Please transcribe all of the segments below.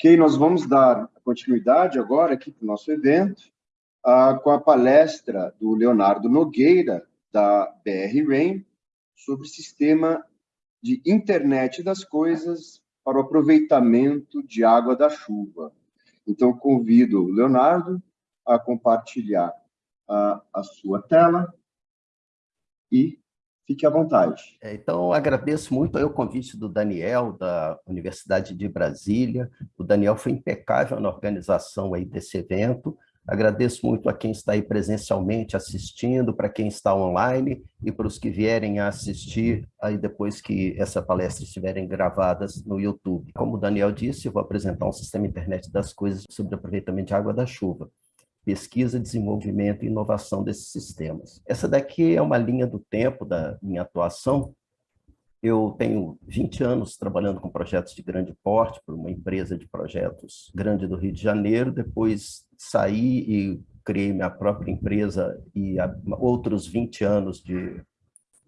Ok, nós vamos dar continuidade agora aqui para o nosso evento, uh, com a palestra do Leonardo Nogueira, da BR Rain, sobre sistema de internet das coisas para o aproveitamento de água da chuva. Então, convido o Leonardo a compartilhar a, a sua tela e Fique à vontade. É, então, agradeço muito o convite do Daniel, da Universidade de Brasília. O Daniel foi impecável na organização aí desse evento. Agradeço muito a quem está aí presencialmente assistindo, para quem está online e para os que vierem a assistir aí depois que essa palestra estiverem gravadas no YouTube. Como o Daniel disse, eu vou apresentar um sistema internet das coisas sobre aproveitamento de água da chuva pesquisa, desenvolvimento e inovação desses sistemas. Essa daqui é uma linha do tempo da minha atuação. Eu tenho 20 anos trabalhando com projetos de grande porte para uma empresa de projetos grande do Rio de Janeiro, depois saí e criei minha própria empresa e outros 20 anos de,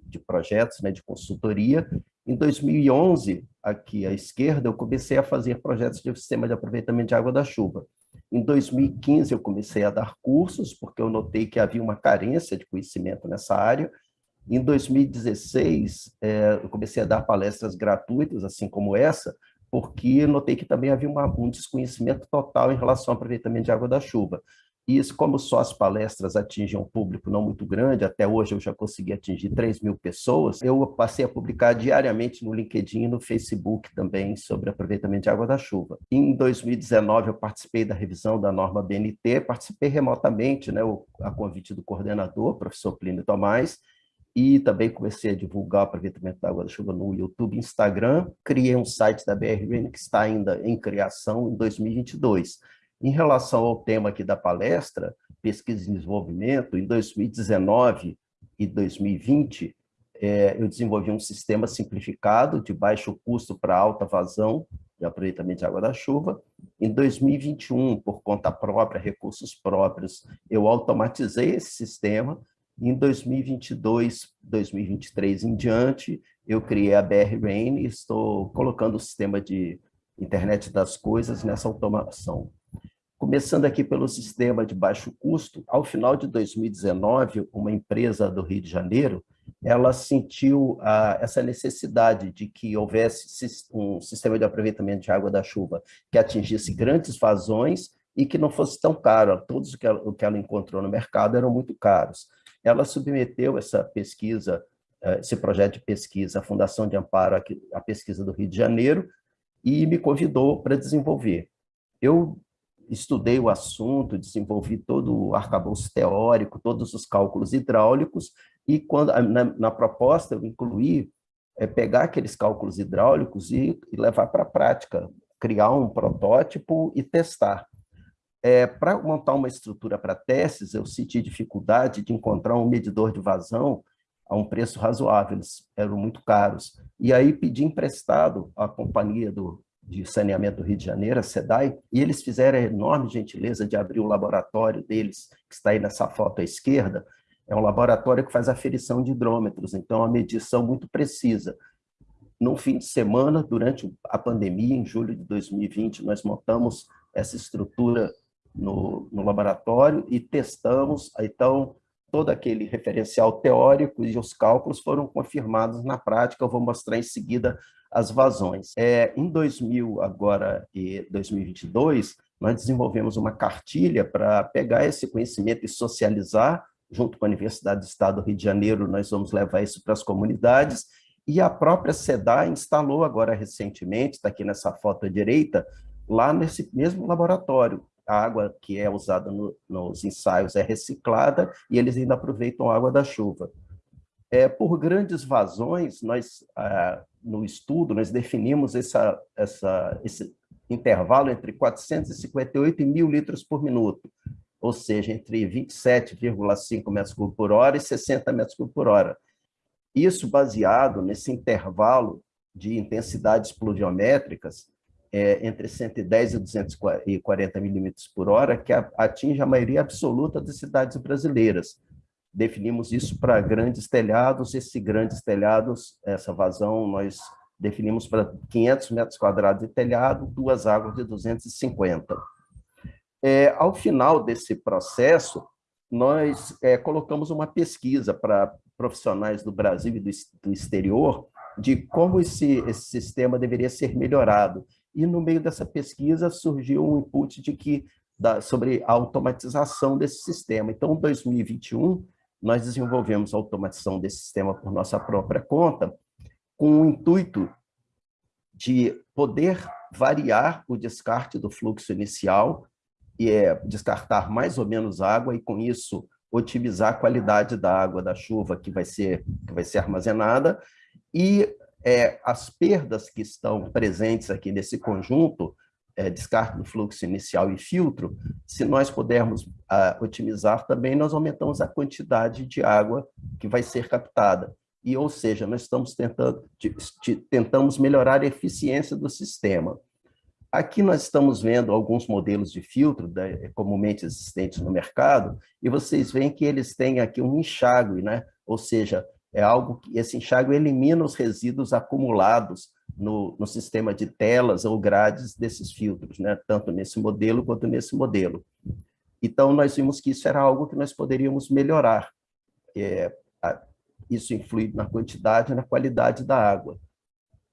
de projetos, né, de consultoria. Em 2011, aqui à esquerda, eu comecei a fazer projetos de sistema de aproveitamento de água da chuva. Em 2015, eu comecei a dar cursos, porque eu notei que havia uma carência de conhecimento nessa área. Em 2016, é, eu comecei a dar palestras gratuitas, assim como essa, porque notei que também havia uma, um desconhecimento total em relação ao aproveitamento de água da chuva. E isso, como só as palestras atingem um público não muito grande, até hoje eu já consegui atingir 3 mil pessoas, eu passei a publicar diariamente no LinkedIn e no Facebook também sobre aproveitamento de água da chuva. Em 2019, eu participei da revisão da norma BNT, participei remotamente, né, a convite do coordenador, professor Plínio Tomás, e também comecei a divulgar o aproveitamento da água da chuva no YouTube e Instagram. Criei um site da BRN que está ainda em criação em 2022. Em relação ao tema aqui da palestra, pesquisa e desenvolvimento, em 2019 e 2020, é, eu desenvolvi um sistema simplificado de baixo custo para alta vazão de aproveitamento de água da chuva. Em 2021, por conta própria, recursos próprios, eu automatizei esse sistema. Em 2022, 2023 em diante, eu criei a BR Rain e estou colocando o sistema de internet das coisas nessa automação. Começando aqui pelo sistema de baixo custo, ao final de 2019, uma empresa do Rio de Janeiro, ela sentiu ah, essa necessidade de que houvesse um sistema de aproveitamento de água da chuva que atingisse grandes vazões e que não fosse tão caro. Todos o que ela, o que ela encontrou no mercado eram muito caros. Ela submeteu essa pesquisa, eh, esse projeto de pesquisa à Fundação de Amparo à Pesquisa do Rio de Janeiro e me convidou para desenvolver. Eu estudei o assunto, desenvolvi todo o arcabouço teórico, todos os cálculos hidráulicos, e quando na, na proposta eu incluí é, pegar aqueles cálculos hidráulicos e, e levar para a prática, criar um protótipo e testar. É, para montar uma estrutura para testes, eu senti dificuldade de encontrar um medidor de vazão a um preço razoável, eles eram muito caros. E aí pedi emprestado à companhia do, de saneamento do Rio de Janeiro, a SEDAI, e eles fizeram a enorme gentileza de abrir o laboratório deles, que está aí nessa foto à esquerda, é um laboratório que faz aferição de hidrômetros, então é uma medição muito precisa. No fim de semana, durante a pandemia, em julho de 2020, nós montamos essa estrutura no, no laboratório e testamos, então, todo aquele referencial teórico e os cálculos foram confirmados na prática, eu vou mostrar em seguida as vazões. É, em 2000 agora e 2022, nós desenvolvemos uma cartilha para pegar esse conhecimento e socializar, junto com a Universidade do Estado do Rio de Janeiro, nós vamos levar isso para as comunidades, e a própria SEDA instalou agora recentemente, está aqui nessa foto à direita, lá nesse mesmo laboratório, a água que é usada no, nos ensaios é reciclada e eles ainda aproveitam a água da chuva. É, por grandes vazões, nós, ah, no estudo, nós definimos essa, essa, esse intervalo entre 458 e 1.000 litros por minuto, ou seja, entre 27,5 metros cúbicos por hora e 60 metros cúbicos por hora. Isso baseado nesse intervalo de intensidades pluviométricas é, entre 110 e 240 milímetros por hora, que atinge a maioria absoluta das cidades brasileiras. Definimos isso para grandes telhados, esses grandes telhados, essa vazão, nós definimos para 500 metros quadrados de telhado, duas águas de 250. É, ao final desse processo, nós é, colocamos uma pesquisa para profissionais do Brasil e do, do exterior de como esse, esse sistema deveria ser melhorado. E no meio dessa pesquisa surgiu um input de que da, sobre a automatização desse sistema. Então, em 2021, nós desenvolvemos a automatização desse sistema por nossa própria conta, com o intuito de poder variar o descarte do fluxo inicial e é, descartar mais ou menos água e, com isso, otimizar a qualidade da água da chuva que vai ser, que vai ser armazenada. E é, as perdas que estão presentes aqui nesse conjunto, é, descarte do fluxo inicial e filtro, se nós pudermos a, otimizar também, nós aumentamos a quantidade de água que vai ser captada. E, ou seja, nós estamos tentando, de, de, tentamos melhorar a eficiência do sistema. Aqui nós estamos vendo alguns modelos de filtro comumente existentes no mercado, e vocês veem que eles têm aqui um enxágue, né? ou seja, é algo que esse enxágue elimina os resíduos acumulados no, no sistema de telas ou grades desses filtros, né? tanto nesse modelo quanto nesse modelo. Então, nós vimos que isso era algo que nós poderíamos melhorar. É, isso influi na quantidade e na qualidade da água.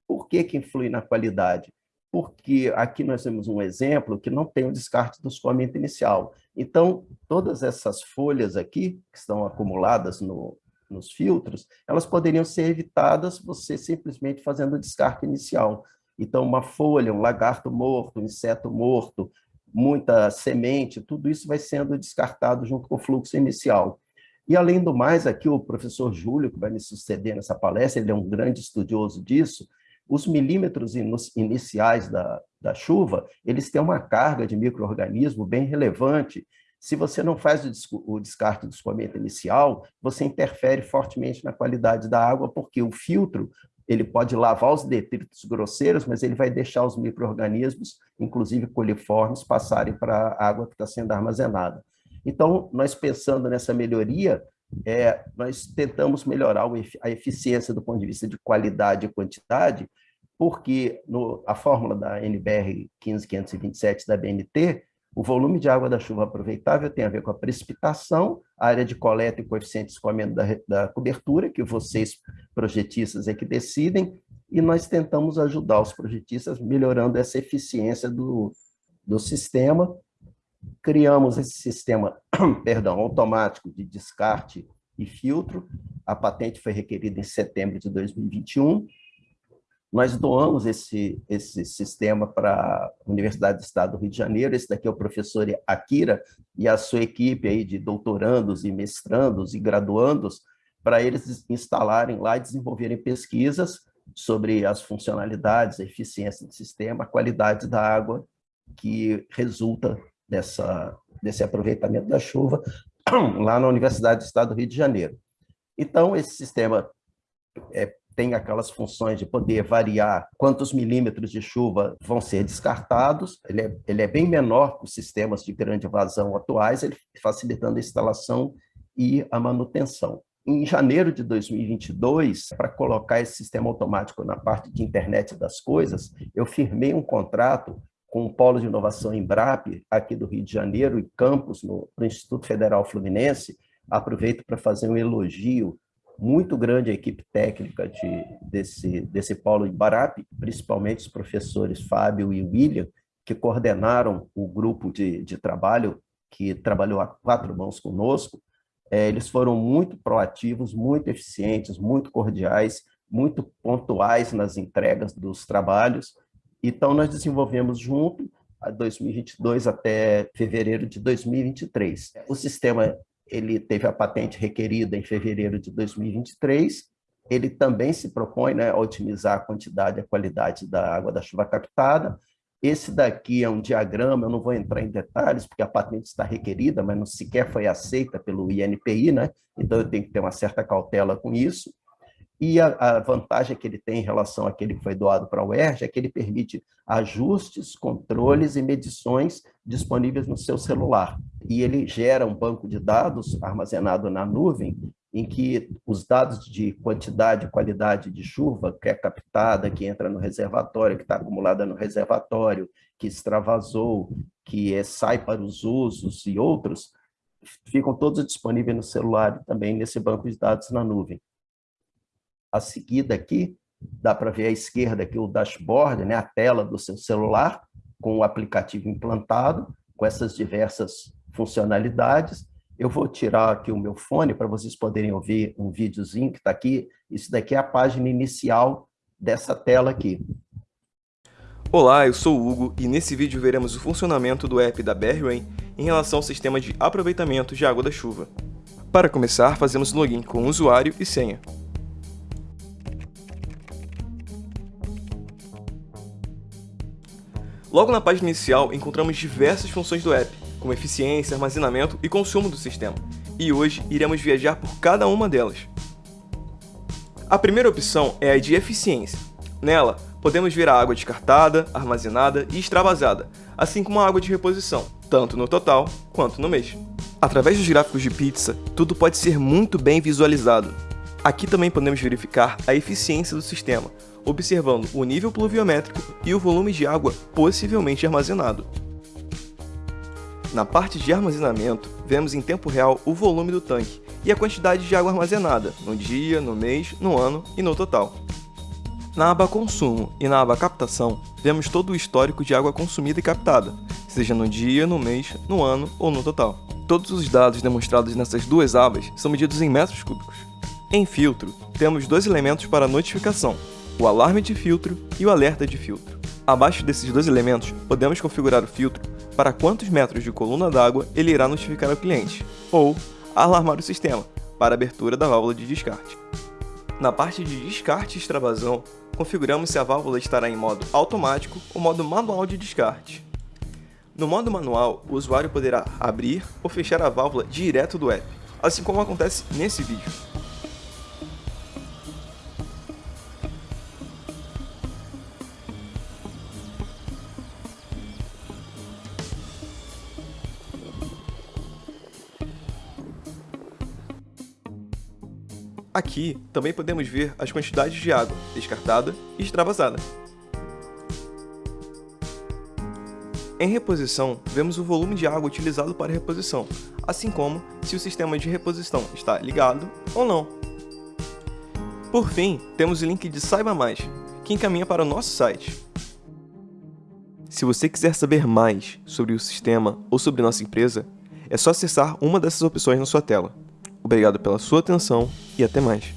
Por que, que influi na qualidade? porque aqui nós temos um exemplo que não tem o descarte do escoamento inicial. Então, todas essas folhas aqui, que estão acumuladas no, nos filtros, elas poderiam ser evitadas você simplesmente fazendo o descarte inicial. Então, uma folha, um lagarto morto, um inseto morto, muita semente, tudo isso vai sendo descartado junto com o fluxo inicial. E, além do mais, aqui o professor Júlio, que vai me suceder nessa palestra, ele é um grande estudioso disso, os milímetros iniciais da, da chuva, eles têm uma carga de microorganismo bem relevante. Se você não faz o descarte do escoamento inicial, você interfere fortemente na qualidade da água, porque o filtro ele pode lavar os detritos grosseiros, mas ele vai deixar os micro-organismos, inclusive coliformes, passarem para a água que está sendo armazenada. Então, nós pensando nessa melhoria, é, nós tentamos melhorar a eficiência do ponto de vista de qualidade e quantidade, porque no, a fórmula da NBR 15527 da BNT, o volume de água da chuva aproveitável tem a ver com a precipitação, a área de coleta e coeficiente de escoamento da, da cobertura, que vocês, projetistas, é que decidem, e nós tentamos ajudar os projetistas melhorando essa eficiência do, do sistema, criamos esse sistema perdão, automático de descarte e filtro. A patente foi requerida em setembro de 2021. Nós doamos esse, esse sistema para a Universidade do Estado do Rio de Janeiro. Esse daqui é o professor Akira e a sua equipe aí de doutorandos e mestrandos e graduandos para eles instalarem lá e desenvolverem pesquisas sobre as funcionalidades, a eficiência do sistema, a qualidade da água que resulta dessa, desse aproveitamento da chuva lá na Universidade do Estado do Rio de Janeiro. Então, esse sistema é, tem aquelas funções de poder variar quantos milímetros de chuva vão ser descartados, ele é, ele é bem menor que os sistemas de grande vazão atuais, ele facilitando a instalação e a manutenção. Em janeiro de 2022, para colocar esse sistema automático na parte de internet das coisas, eu firmei um contrato com o Polo de Inovação Embrap, aqui do Rio de Janeiro, e campus no, no Instituto Federal Fluminense, aproveito para fazer um elogio muito grande à equipe técnica de, desse, desse Polo Embrap, principalmente os professores Fábio e William, que coordenaram o grupo de, de trabalho que trabalhou a quatro mãos conosco, é, eles foram muito proativos, muito eficientes, muito cordiais, muito pontuais nas entregas dos trabalhos, então, nós desenvolvemos junto, a 2022 até fevereiro de 2023. O sistema ele teve a patente requerida em fevereiro de 2023, ele também se propõe né, a otimizar a quantidade e a qualidade da água da chuva captada. Esse daqui é um diagrama, eu não vou entrar em detalhes, porque a patente está requerida, mas não sequer foi aceita pelo INPI, né? então eu tenho que ter uma certa cautela com isso. E a, a, vantagem que ele tem em relação àquele que foi doado para a UERJ é que ele permite ajustes, controles e medições disponíveis no seu celular. E ele gera um banco de dados armazenado na nuvem em que os dados de quantidade e qualidade de chuva, que é captada, que entra no reservatório, que está acumulada no reservatório, que extravasou, que é, sai para os usos e outros, ficam todos disponíveis no celular e também nesse banco de dados na nuvem. A seguida aqui, dá para ver à esquerda aqui o dashboard, né, a tela do seu celular, com o aplicativo implantado, com essas diversas funcionalidades. Eu vou tirar aqui o meu fone para vocês poderem ouvir um videozinho que está aqui. Isso daqui é a página inicial dessa tela aqui. Olá, eu sou o Hugo e nesse vídeo veremos o funcionamento do app da BR-Rain em relação ao sistema de aproveitamento de água da chuva. Para começar, fazemos login com usuário e senha. Logo na página inicial, encontramos diversas funções do app, como eficiência, armazenamento e consumo do sistema, e hoje iremos viajar por cada uma delas. A primeira opção é a de eficiência. Nela, podemos ver a água descartada, armazenada e extravasada, assim como a água de reposição, tanto no total quanto no mês. Através dos gráficos de pizza, tudo pode ser muito bem visualizado. Aqui também podemos verificar a eficiência do sistema, observando o nível pluviométrico e o volume de água possivelmente armazenado. Na parte de armazenamento, vemos em tempo real o volume do tanque e a quantidade de água armazenada, no dia, no mês, no ano e no total. Na aba Consumo e na aba Captação, vemos todo o histórico de água consumida e captada, seja no dia, no mês, no ano ou no total. Todos os dados demonstrados nessas duas abas são medidos em metros cúbicos. Em filtro, temos dois elementos para notificação, o alarme de filtro e o alerta de filtro. Abaixo desses dois elementos, podemos configurar o filtro para quantos metros de coluna d'água ele irá notificar ao cliente, ou alarmar o sistema para abertura da válvula de descarte. Na parte de descarte e extravasão, configuramos se a válvula estará em modo automático ou modo manual de descarte. No modo manual, o usuário poderá abrir ou fechar a válvula direto do app, assim como acontece nesse vídeo. Aqui também podemos ver as quantidades de água descartada e extravasada. Em reposição, vemos o volume de água utilizado para reposição, assim como se o sistema de reposição está ligado ou não. Por fim, temos o link de Saiba Mais, que encaminha para o nosso site. Se você quiser saber mais sobre o sistema ou sobre nossa empresa, é só acessar uma dessas opções na sua tela. Obrigado pela sua atenção e até mais.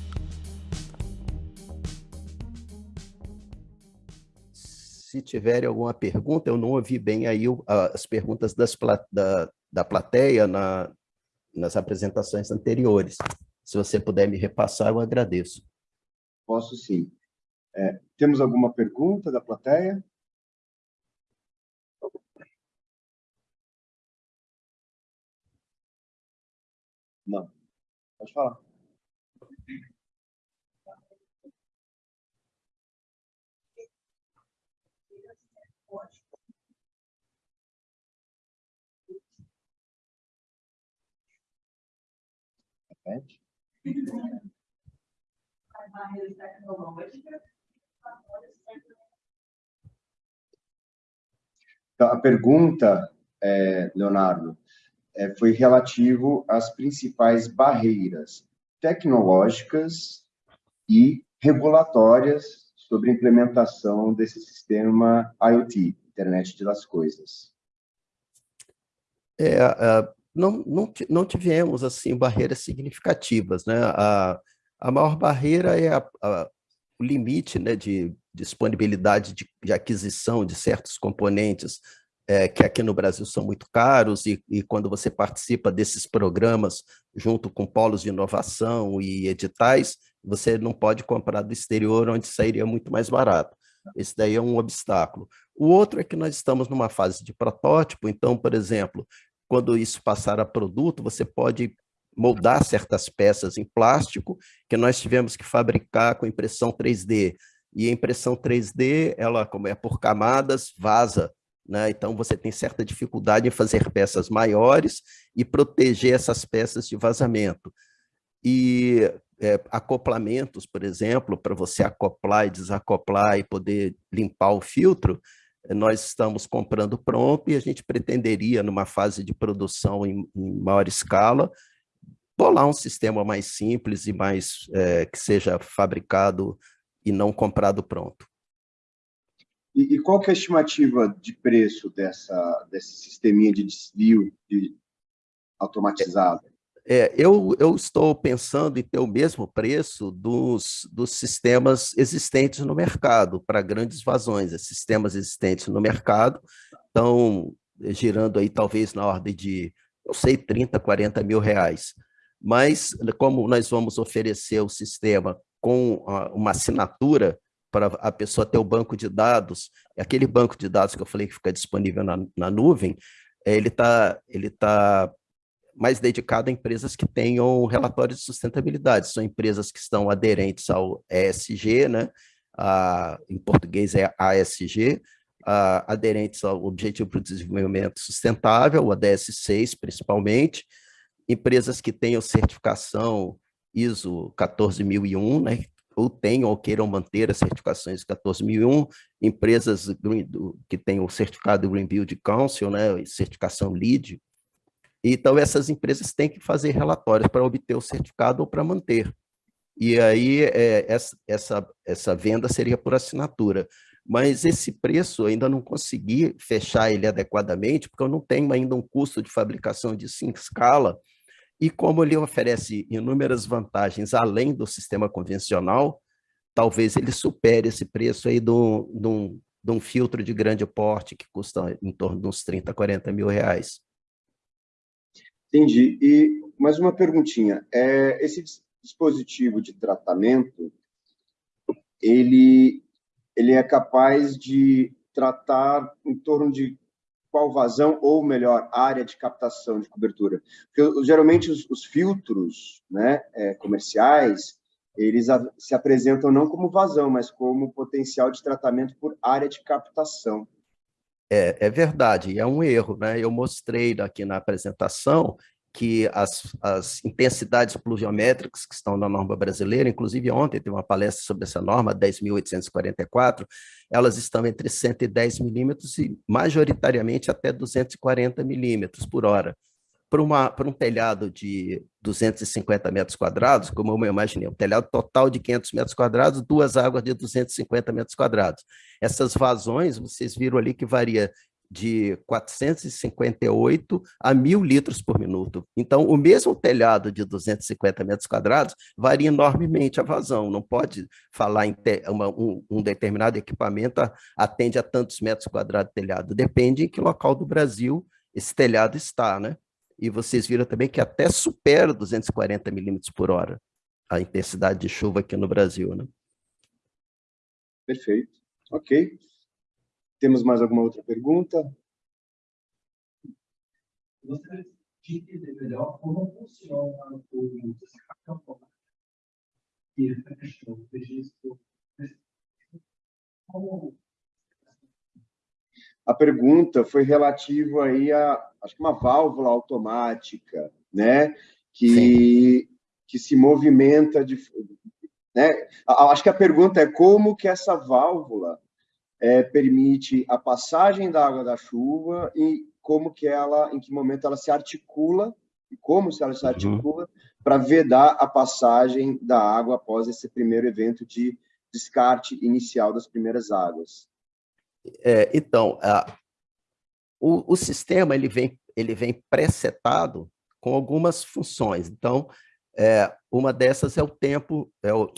Se tiverem alguma pergunta, eu não ouvi bem aí as perguntas das, da, da plateia na, nas apresentações anteriores. Se você puder me repassar, eu agradeço. Posso sim. É, temos alguma pergunta da plateia? Não. Pode falar. Repete. Então, a pergunta, é, Leonardo, é, foi relativo às principais barreiras tecnológicas e regulatórias sobre a implementação desse sistema IoT, Internet das Coisas. É, não, não, não tivemos assim barreiras significativas, né? A, a maior barreira é a, a, o limite né, de disponibilidade de, de aquisição de certos componentes é, que aqui no Brasil são muito caros, e, e, quando você participa desses programas junto com polos de inovação e editais, você não pode comprar do exterior, onde sairia muito mais barato. Esse daí é um obstáculo. O outro é que nós estamos numa fase de protótipo, então, por exemplo, quando isso passar a produto, você pode moldar certas peças em plástico que nós tivemos que fabricar com impressão 3D. E a impressão 3D, ela, como é por camadas, vaza né? Então, você tem certa dificuldade em fazer peças maiores e proteger essas peças de vazamento. e é, acoplamentos, por exemplo, para você acoplar e desacoplar e poder limpar o filtro, nós estamos comprando pronto e a gente pretenderia, numa fase de produção em, em maior escala, bolar um sistema mais simples e mais é, que seja fabricado e não comprado pronto. E, e qual que é a estimativa de preço dessa, desse sisteminha de desvio de automatizado? É, eu, eu estou pensando em ter o mesmo preço dos, dos sistemas existentes no mercado para grandes vazões. Sistemas existentes no mercado estão girando aí talvez na ordem de, não sei, 30, 40 mil reais. Mas como nós vamos oferecer o sistema com uma assinatura para a pessoa ter o banco de dados, aquele banco de dados que eu falei que fica disponível na, na nuvem, ele está ele tá mais dedicado a empresas que tenham relatórios de sustentabilidade. São empresas que estão aderentes ao ESG, né? A, em português é ASG, a, aderentes ao Objetivo para o Desenvolvimento Sustentável, o ADS 6 principalmente, empresas que tenham certificação ISO 14001, né? Ou tenham ou queiram manter as certificações 14001, empresas que tenham o certificado Green Build Council, né? certificação LEED, então, essas empresas têm que fazer relatórios para obter o certificado ou para manter. E aí, é, essa, essa, essa venda seria por assinatura. Mas esse preço, eu ainda não consegui fechar ele adequadamente, porque eu não tenho ainda um custo de fabricação de 5 escala, e como ele oferece inúmeras vantagens além do sistema convencional, talvez ele supere esse preço aí de um, de um filtro de grande porte, que custa em torno de uns 30, 40 mil reais. Entendi. E mais uma perguntinha. É, esse dispositivo de tratamento, ele, ele é capaz de tratar em torno de qual vazão, ou melhor, área de captação de cobertura? Porque geralmente os, os filtros né, é, comerciais, eles a, se apresentam não como vazão, mas como potencial de tratamento por área de captação. É, é verdade, é um erro. Né? Eu mostrei aqui na apresentação que as, as intensidades pluviométricas que estão na norma brasileira, inclusive ontem teve uma palestra sobre essa norma, 10.844, elas estão entre 110 milímetros e majoritariamente até 240 milímetros por hora. Para, um telhado de 250 metros quadrados, como eu imaginei, um telhado total de 500 metros quadrados, duas águas de 250 metros quadrados. Essas vazões, vocês viram ali que varia de 458 a 1.000 litros por minuto. Então, o mesmo telhado de 250 metros quadrados varia enormemente a vazão. Não pode falar em uma, um, um, determinado equipamento atende a tantos metros quadrados de telhado. Depende em que local do Brasil esse telhado está, né? E vocês viram também que até supera 240 milímetros por hora a intensidade de chuva aqui no Brasil, né? Perfeito. Ok. Temos mais alguma outra pergunta? Gostaria de entender melhor como funciona o e questão do registro. Como... A pergunta foi relativa aí a, acho que uma válvula automática, né, que, que se movimenta de, né? Acho que a pergunta é como que essa válvula é, permite a passagem da água da chuva e como que ela, em que momento ela se articula e como se ela se uhum. articula uhum. para vedar a passagem da água após esse primeiro evento de descarte inicial das primeiras águas. É, então, a, o, o sistema ele vem ele vem presetado com algumas funções. Então, é, uma dessas é o tempo, é o,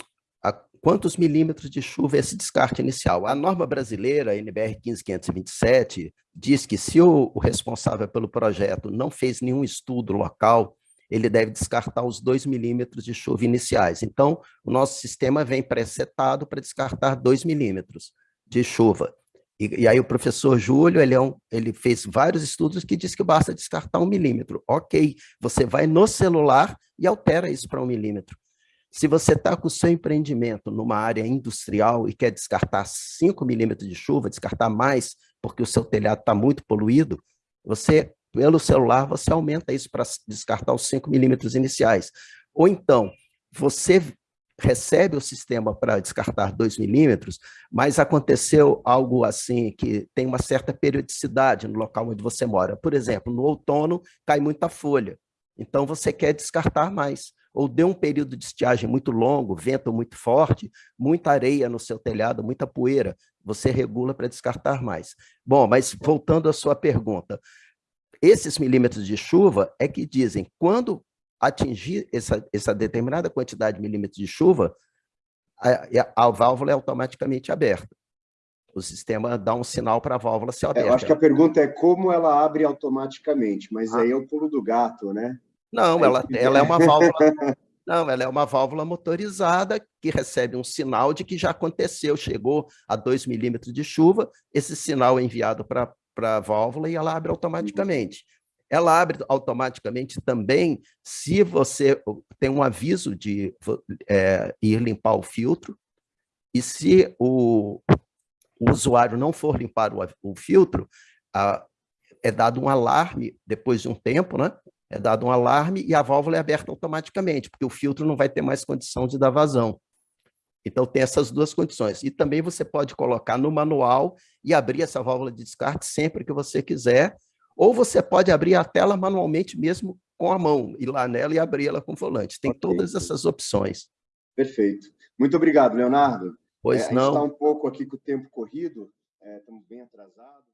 quantos milímetros de chuva é esse descarte inicial. A norma brasileira, NBR 15527, diz que se o, o responsável pelo projeto não fez nenhum estudo local, ele deve descartar os 2 milímetros de chuva iniciais. Então, o nosso sistema vem presetado para descartar 2 milímetros de chuva. E, e, aí o professor Júlio, ele, é um, ele fez vários estudos que diz que basta descartar um milímetro. Ok, você vai no celular e altera isso para um milímetro. Se você está com o seu empreendimento numa área industrial e quer descartar 5 milímetros de chuva, descartar mais, porque o seu telhado está muito poluído, você, pelo celular, você aumenta isso para descartar os 5 milímetros iniciais. Ou então, você recebe o sistema para descartar 2 milímetros, mas aconteceu algo assim que tem uma certa periodicidade no local onde você mora. Por exemplo, no outono cai muita folha, então você quer descartar mais. Ou deu um período de estiagem muito longo, vento muito forte, muita areia no seu telhado, muita poeira, você regula para descartar mais. Bom, mas voltando à sua pergunta, esses milímetros de chuva é que dizem, quando atingir essa, essa determinada quantidade de milímetros de chuva, a, a válvula é automaticamente aberta. O sistema dá um sinal para a válvula ser aberta. É, eu acho que a pergunta é como ela abre automaticamente, mas ah. aí é o pulo do gato, né? Não, ela, ela é uma válvula... Não, ela é uma válvula motorizada que recebe um sinal de que já aconteceu, chegou a 2 milímetros de chuva, esse sinal é enviado para a válvula e ela abre automaticamente. Ela abre automaticamente também se você tem um aviso de é, ir limpar o filtro, e se o, o usuário não for limpar o, o filtro, a, é dado um alarme depois de um tempo, né? É dado um alarme e a válvula é aberta automaticamente, porque o filtro não vai ter mais condição de dar vazão. Então, tem essas duas condições. E também você pode colocar no manual e abrir essa válvula de descarte sempre que você quiser, ou você pode abrir a tela manualmente mesmo com a mão, ir lá nela e abrir ela com o volante. Tem todas essas opções. Perfeito. Muito obrigado, Leonardo. Pois é, não. A gente está um pouco aqui com o tempo corrido, é, estamos bem atrasados.